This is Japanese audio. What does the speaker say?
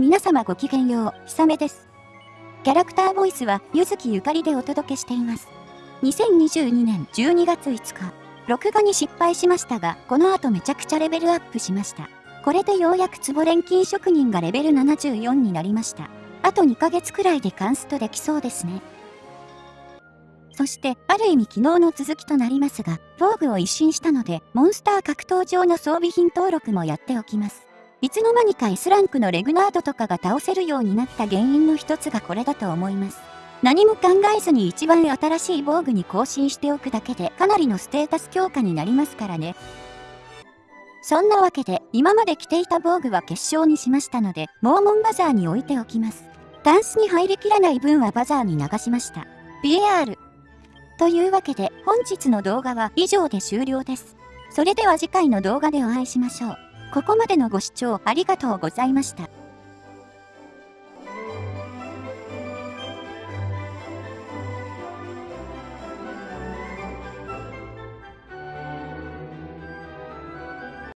皆様ごきげんよう、ひさめです。キャラクターボイスは、ゆずきゆかりでお届けしています。2022年12月5日、録画に失敗しましたが、この後めちゃくちゃレベルアップしました。これでようやくツボ錬金職人がレベル74になりました。あと2ヶ月くらいでカンストできそうですね。そして、ある意味昨日の続きとなりますが、防具を一新したので、モンスター格闘場の装備品登録もやっておきます。いつの間にか S ランクのレグナードとかが倒せるようになった原因の一つがこれだと思います。何も考えずに一番新しい防具に更新しておくだけでかなりのステータス強化になりますからね。そんなわけで今まで着ていた防具は結晶にしましたので、モーモンバザーに置いておきます。ダンスに入りきらない分はバザーに流しました。PR というわけで本日の動画は以上で終了です。それでは次回の動画でお会いしましょう。ここまでのご視聴ありがとうございました。